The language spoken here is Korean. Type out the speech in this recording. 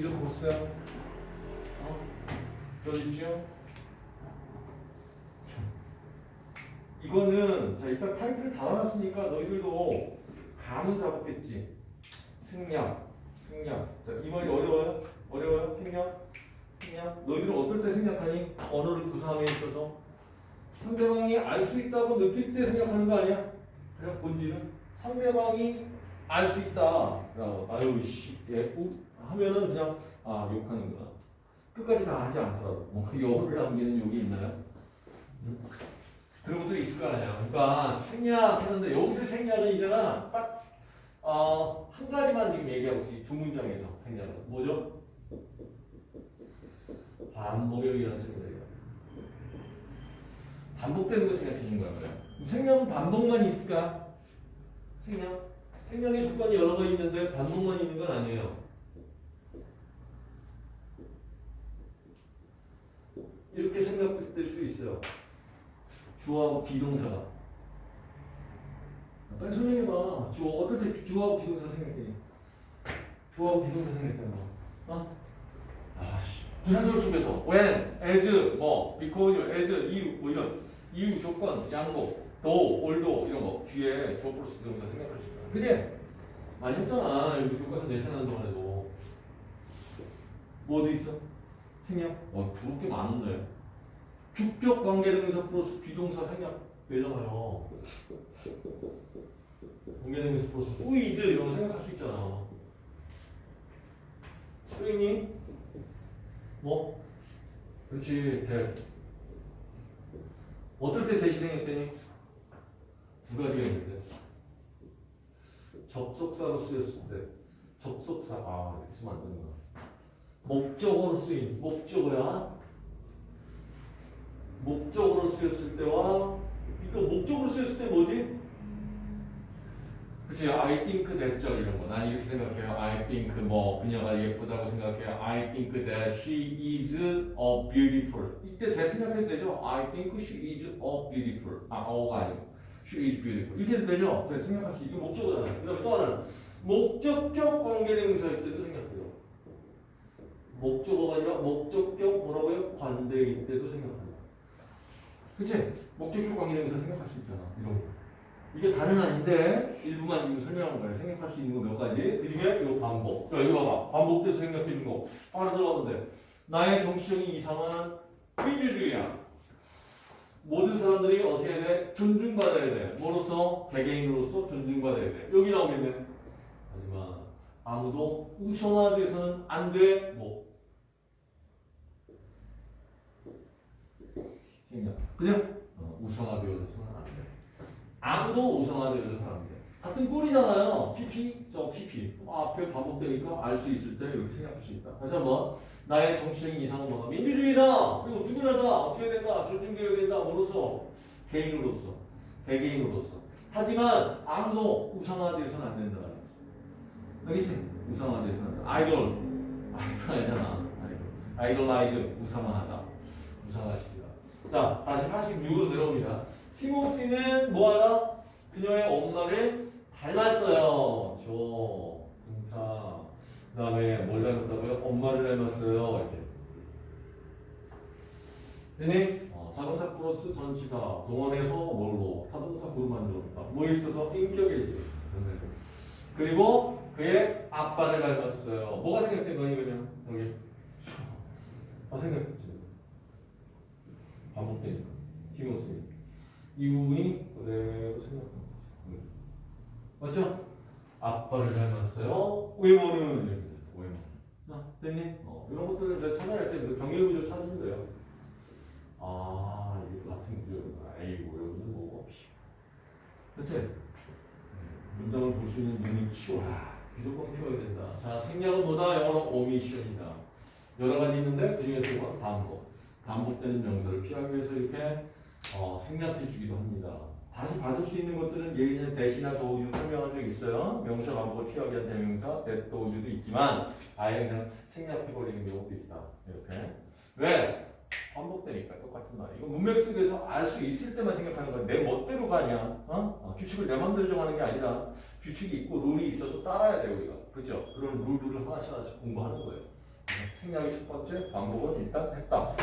이거 보세요. 어? 저 있죠? 자, 이거는 자 일단 타이틀을 달아놨으니까 너희들도 감은 잡았겠지. 승량, 승량. 자, 이 말이 어려워요? 어려워요? 생략? 생략? 너희들은 어떨 때 생략하니? 언어를 구사함에 있어서 상대방이 알 수 있다고 느낄 때 생각하는 거 아니야? 그냥 본질은 상대방이 알 수 있다. 라고 아유 씨, 예, 우 하면은 그냥 아 욕하는구나. 끝까지 다 하지 않더라도 뭔가 여를 남기는 욕이 있나요? 음? 그런 것들이 있을 거 아니야. 그러니까 생략 하는데 여기서 생략은 이제는 딱 어, 한 가지만 지금 얘기하고 있어요. 두 문장에서 생략은 뭐죠? 반복에 의한 생략이에요. 반복되는 거 생각해 주는 거예요. 생략은 반복만 있을까? 생략? 생략의 조건이 여러 가 있는데 반복만 있는 건 아니에요. 이렇게 생각될 수 있어요. 주어하고 비동사가. 빨리 설명해봐. 주어, 어떨 때 주어하고 비동사 생각해? 주어하고 비동사 생각해봐. 어? 아씨. 부사절 속에서 when, as, 뭐, because, as, 이유, 뭐 이런 이유, 조건, 양보, though, although 이런 거 뒤에 주어 플러스 be동사 생각할 수 있다. 그지? 많이 했잖아. 여기 교과서 내신하는 동안에도. 뭐도 있어? 생략? 어, 그렇게 많은데. 주격 관계대명사 플러스 be동사 생략 되잖아요. 관계대명사 플러스 who is 이런 거 생각할 수 있잖아. 선생님? 뭐? 그렇지, 대. 어떨 때 대시 생략되니? 두 가지가 있는데. 접속사로 쓰였을 때. 접속사, 아, 이렇게 쓰면 안 되는구나. 목적어로 쓰인, 목적어야. 목적으로 쓰였을 때와 이거 목적으로 쓰였을 때 뭐지? 그치 I think that죠 이런 거. 난 이렇게 생각해요. I think 뭐 그녀가 예쁘다고 생각해요. I think that she is a beautiful. 이때 that 생각해도 되죠? I think she is a beautiful. 아, 어가 아니고 is beautiful. 이렇게 되죠? 생각할 수. 이게 목적어잖아요. 그다음에 또 하나는 목적격 관계대명사일 때도 생각해요. 목적어가 아니라 목적격 뭐라고요? 관대일 때도 생각합니다. 그치? 목적격 관계대명사 생각할 수 있잖아. 이런 거. 이게 다는 아닌데 일부만 지금 설명한 거예요. 생각할 수 있는 거 몇 가지. 그중에 이거 반복. 자, 이거 봐봐. 반복돼서 생각해 주는 거. 하나 들어가는데 나의 정치적인 이상은 민주주의야. 모든 사람들이 어떻게 해야 돼? 존중받아야 돼. 뭐로서? 개개인으로서 존중받아야 돼. 여기 나오겠네. 하지만 아무도 우선화돼서는 안 돼. 뭐. 그죠? 어, 우선화되어서는 안 돼. 아무도 우선화되어서는 안 돼. 같은 꼴이잖아요. PP, 저 PP. 아, 앞에 반복되니까 알 수 있을 때 이렇게 생각할 수 있다. 다시 한번. 나의 정치적인 이상은 뭐다? 민주주의다. 그리고 누구나다. 어떻게 해야 된다? 존중되어야 된다. 뭐로서? 개인으로서. 개개인으로서. 하지만 아무도 우상화되어서는 안 된다. 알겠지? 우상화되어서는 안 된다. 아이돌. 아이돌 알잖아. 아이돌. idolize. 우상화하다. 우상화시키다. 자, 다시 46으로 내려옵니다. 티모시는 뭐하다? 그녀의 엄마를 닮았어요. 저 등차. 그 다음에 뭘 닮았다고요? 엄마를 닮았어요. 이렇게. 되니? 어, 자동차 플러스 전치사. 동원해서 뭘로? 타동사 구로 만들었다. 뭐에 있어서? 인격에 있어서. 네. 그리고 그의 아빠를 닮았어요. 뭐가 생각된 거니, 그냥? 여기. 아, 생각했지. 반복되니까. 티모시. 이 부분이 그대로 생각하는 거지. 맞죠? 아빠를 닮았어요. 외모는 됐니? 어, 이런 것들을 이제 찾아낼 때 경계 구조 찾으면 돼요. 아, 이게 같은 구조구나. 에이고, 여기는 뭐 없이. 그치? 문장을 볼 수 있는 눈이 키워라. 무조건 키워야 된다. 자, 생략은 뭐다? 영어로 오미션이다. 여러 가지 있는데 그 중에서 반복. 반복되는 명사를 피하기 위해서 이렇게 어, 생략해 주기도 합니다. 다시 받을 수 있는 것들은 예전에 대시나 도우주 설명한 적 있어요. 명사 반복을 피하기 위한 대명사, that 도우주도 있지만 아예 그냥 생략해 버리는 경우도 있다. 이렇게. 왜? 반복되니까 똑같은 말이에요. 이거 문맥 속에서 알 수 있을 때만 생각하는 거야. 내 멋대로 가냐? 어? 어, 규칙을 내 맘대로 정하는 게 아니라 규칙이 있고 룰이 있어서 따라야 돼 우리가. 그죠? 그런 룰들을 하나씩 하나씩 공부하는 거예요. 생략이 첫 번째, 반복은 일단 했다.